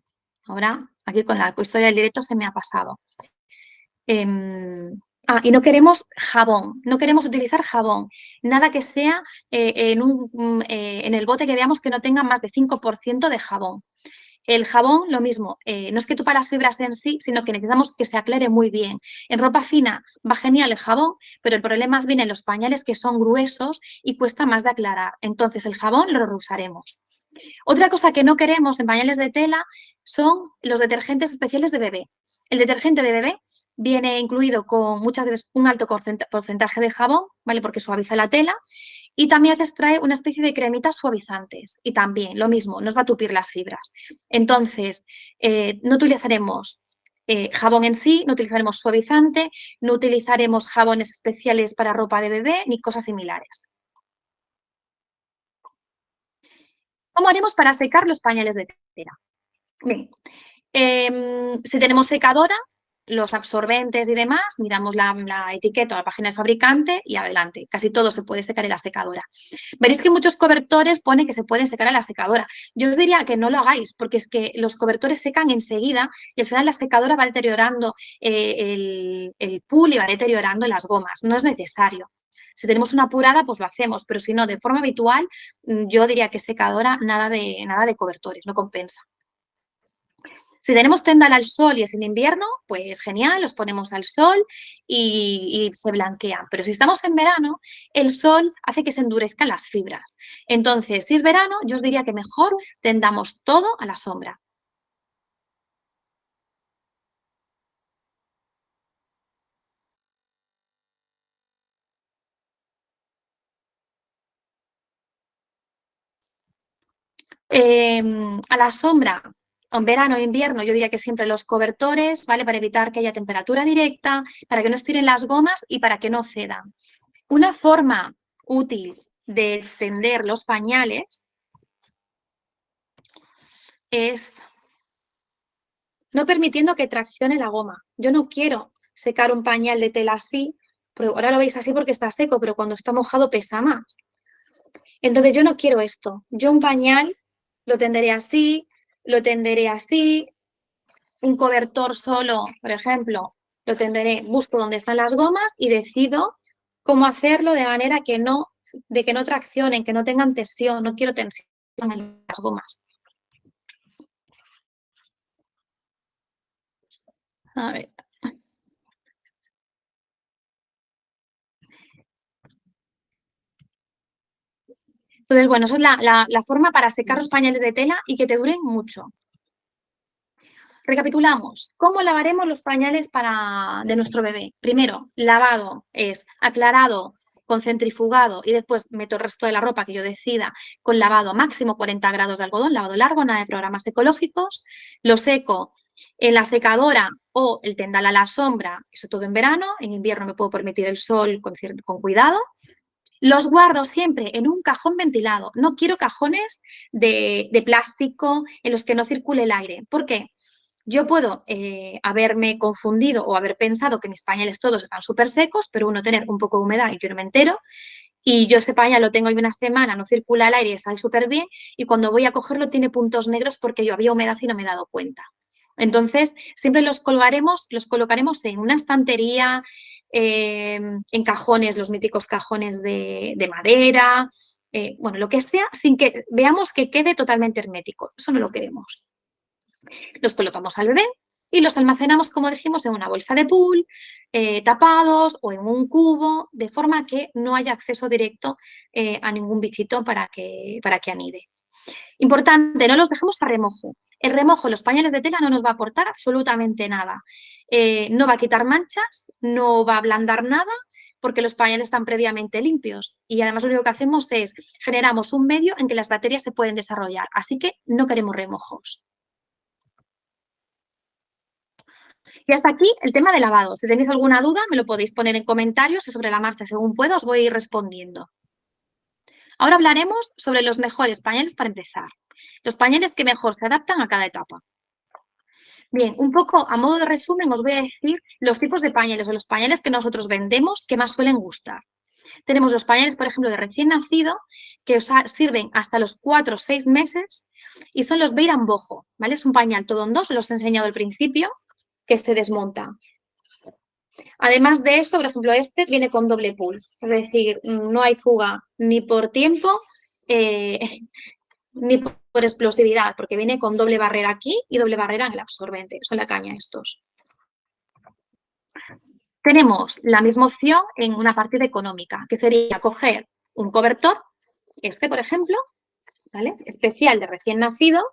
ahora aquí con la historia del directo se me ha pasado. Em, Ah, y no queremos jabón, no queremos utilizar jabón, nada que sea eh, en, un, mm, eh, en, el bote que veamos que no tenga más de 5% de jabón. El jabón, lo mismo, eh, no es que tupa las fibras en sí, sino que necesitamos que se aclare muy bien. En ropa fina va genial el jabón, pero el problema viene en los pañales que son gruesos y cuesta más de aclarar. Entonces el jabón lo reusaremos. Otra cosa que no queremos en pañales de tela son los detergentes especiales de bebé. El detergente de bebé viene incluido con muchas veces un alto porcentaje de jabón, ¿vale? Porque suaviza la tela. Y también a veces una especie de cremitas suavizantes. Y también, lo mismo, nos va a tupir las fibras. Entonces, eh, no utilizaremos eh, jabón en sí, no utilizaremos suavizante, no utilizaremos jabones especiales para ropa de bebé, ni cosas similares. ¿Cómo haremos para secar los pañales de tela? Bien, em, si tenemos secadora, los absorbentes y demás, miramos la, etiqueta o la página del fabricante y adelante. Casi todo se puede secar en la secadora. Veréis que muchos cobertores pone que se pueden secar en la secadora. Yo os diría que no lo hagáis porque es que los cobertores secan enseguida y al final la secadora va deteriorando eh, el, el pool y va deteriorando las gomas. No es necesario. Si tenemos una apurada, pues lo hacemos, pero si no, de forma habitual, mm, yo diría que secadora, nada de, nada de cobertores, no compensa. Si tenemos tendal al sol y es en invierno, pues genial, los ponemos al sol y, se blanquean. Pero si estamos en verano, el sol hace que se endurezcan las fibras. Entonces, si es verano, yo os diría que mejor tendamos todo a la sombra. Em, a la sombra, en verano e invierno yo diría que siempre los cobertores, ¿vale? Para evitar que haya temperatura directa, para que no estiren las gomas y para que no cedan. Una forma útil de tender los pañales es no permitiendo que traccione la goma. Yo no quiero secar un pañal de tela así, pero ahora lo veis así porque está seco, pero cuando está mojado pesa más. Entonces yo no quiero esto. Yo un pañal lo tenderé así, lo tenderé así, un cobertor solo, por ejemplo, lo tenderé, busco dónde están las gomas y decido cómo hacerlo de manera que no, de que no traccionen, que no tengan tensión, no quiero tensión en las gomas. A ver. Entonces, bueno, esa es la, forma para secar los pañales de tela y que te duren mucho. Recapitulamos, ¿cómo lavaremos los pañales para, de nuestro bebé? Primero, lavado es aclarado con centrifugado y después meto el resto de la ropa que yo decida con lavado máximo 40 grados de algodón, lavado largo, nada de programas ecológicos. Lo seco en la secadora o el tendal a la sombra, eso todo en verano. En invierno me puedo permitir el sol con, con cuidado. Los guardo siempre en un cajón ventilado. No quiero cajones de, plástico en los que no circule el aire. ¿Por qué? Yo puedo eh, haberme confundido o haber pensado que mis pañales todos están súper secos, pero uno tener un poco de humedad y yo no me entero. Y yo ese pañal lo tengo hoy una semana, no circula el aire y está súper bien. Y cuando voy a cogerlo tiene puntos negros porque yo había humedad y no me he dado cuenta. Entonces, siempre los colgaremos, los colocaremos en una estantería, Em, en cajones, los míticos cajones de, madera, eh, bueno, lo que sea, sin que veamos que quede totalmente hermético. Eso no lo queremos. Los colocamos al bebé, y los almacenamos, como dijimos, en una bolsa de pool, eh, tapados o en un cubo, de forma que no haya acceso directo eh, a ningún bichito para que, para que anide. Importante, no los dejemos a remojo. El remojo, los pañales de tela no nos va a aportar absolutamente nada. Eh, no va a quitar manchas, no va a ablandar nada, porque los pañales están previamente limpios. Y además lo único que hacemos es generamos un medio en que las bacterias se pueden desarrollar. Así que no queremos remojos. Y hasta aquí el tema de lavado. Si tenéis alguna duda, me lo podéis poner en comentarios y sobre la marcha, según puedo, os voy a ir respondiendo. Ahora hablaremos sobre los mejores pañales para empezar. Los pañales que mejor se adaptan a cada etapa. Bien, un poco a modo de resumen os voy a decir los tipos de pañales o los pañales que nosotros vendemos que más suelen gustar. Tenemos los pañales, por ejemplo, de recién nacido, que os sirven hasta los 4 o 6 meses y son los Beiran Bojo, ¿vale? Es un pañal todo en dos, os los he enseñado al principio, que se desmonta. Además de eso, por ejemplo, este viene con doble pull, es decir, no hay fuga ni por tiempo eh, ni por explosividad, porque viene con doble barrera aquí y doble barrera en el absorbente, son la caña estos. Tenemos la misma opción en una partida económica, que sería coger un cobertor, este por ejemplo, ¿vale? especial de recién nacido,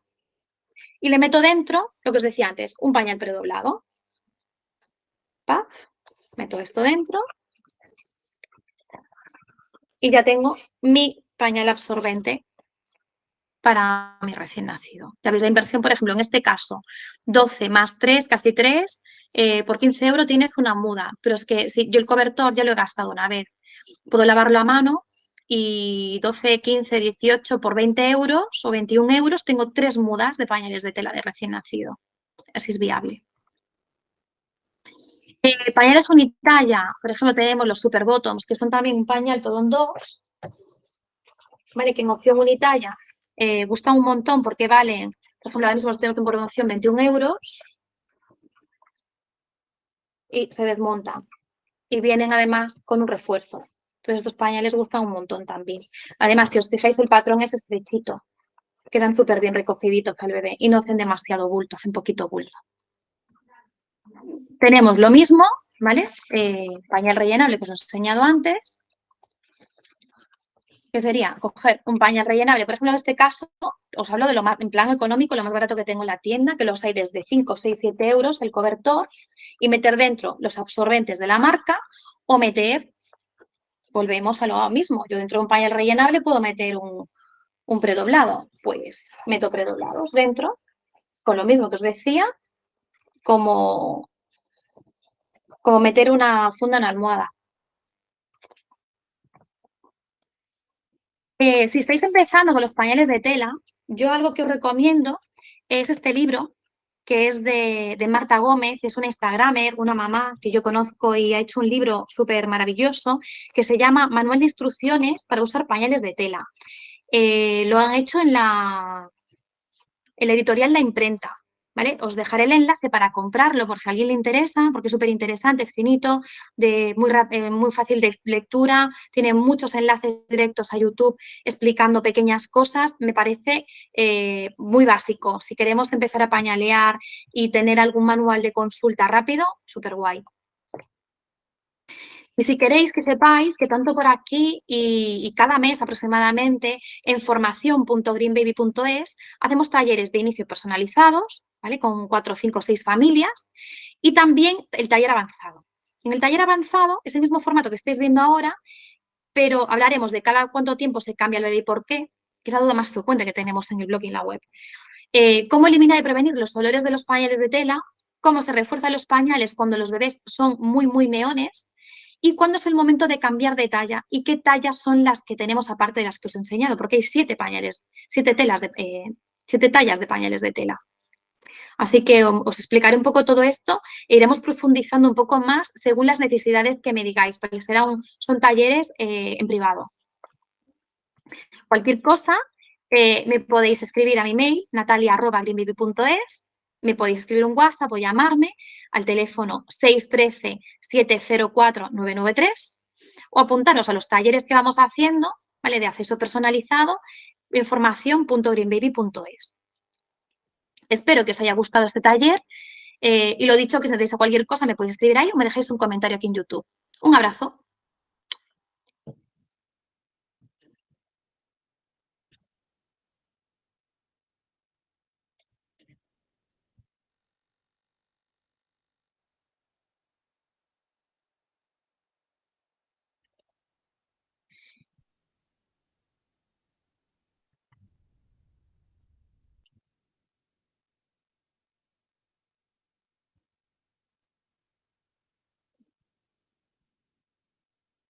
y le meto dentro, lo que os decía antes, un pañal predoblado. Meto esto dentro. Y ya tengo mi pañal absorbente para mi recién nacido. Ya veis la inversión, por ejemplo, en este caso, 12 más 3, casi 3, eh, por 15 euros tienes una muda. Pero es que si yo el cobertor ya lo he gastado una vez. Puedo lavarlo a mano y 12, 15, 18 por 20 euros o 21 euros tengo tres mudas de pañales de tela de recién nacido. Así es viable. Eh, pañales unitalla, por ejemplo, tenemos los super bottoms, que son también un pañal todo en dos. Vale, que en opción unitalla eh, gusta un montón porque valen, por ejemplo, ahora mismo los tengo en promoción 21 euros. Y se desmontan. Y vienen además con un refuerzo. Entonces estos pañales gustan un montón también. Además, si os fijáis, el patrón es estrechito. Quedan súper bien recogiditos al bebé y no hacen demasiado bulto, hacen poquito bulto. Tenemos lo mismo, ¿vale? Eh, pañal rellenable que os he enseñado antes. Que sería coger un pañal rellenable. Por ejemplo, en este caso, os hablo de lo más, en plan económico, lo más barato que tengo en la tienda, que los hay desde 5, 6, 7 euros el cobertor, y meter dentro los absorbentes de la marca o meter volvemos a lo mismo. Yo dentro de un pañal rellenable puedo meter un, predoblado. Pues meto predoblados dentro, con lo mismo que os decía, como, como meter una funda en almohada. Eh, si estáis empezando con los pañales de tela, yo algo que os recomiendo es este libro que es de, Marta Gómez, es una Instagramer, una mamá que yo conozco y ha hecho un libro súper maravilloso que se llama Manual de Instrucciones para usar pañales de tela. Eh, lo han hecho en la, en la editorial La Imprenta. Os dejaré el enlace para comprarlo por si a alguien le interesa, porque es súper interesante, es finito, muy, eh, muy fácil de lectura, tiene muchos enlaces directos a YouTube explicando pequeñas cosas, me parece eh, muy básico. Si queremos empezar a pañalear y tener algún manual de consulta rápido, súper guay. Y si queréis que sepáis que tanto por aquí y, cada mes aproximadamente en formación.greenbaby.es hacemos talleres de inicio personalizados, Con cuatro, cinco, seis familias y también el taller avanzado. En el taller avanzado es el mismo formato que estáis viendo ahora, pero hablaremos de cada cuánto tiempo se cambia el bebé y por qué, que es la duda más frecuente que tenemos en el blog y en la web. Eh, cómo eliminar y prevenir los olores de los pañales de tela, cómo se refuerzan los pañales cuando los bebés son muy, muy meones, y cuándo es el momento de cambiar de talla y qué tallas son las que tenemos aparte de las que os he enseñado, porque hay siete pañales, siete, telas de, eh, siete tallas de pañales de tela. Así que os explicaré un poco todo esto e iremos profundizando un poco más según las necesidades que me digáis, porque serán, son talleres eh, en privado. Cualquier cosa, eh, me podéis escribir a mi mail, natalia.greenbaby.es me podéis escribir un WhatsApp o llamarme al teléfono 613-704-993 o apuntaros a los talleres que vamos haciendo, ¿vale? De acceso personalizado en formación.greenbaby.es. Espero que os haya gustado este taller Eh, y lo dicho, que si tenéis cualquier cosa me podéis escribir ahí o me dejáis un comentario aquí en YouTube. Un abrazo.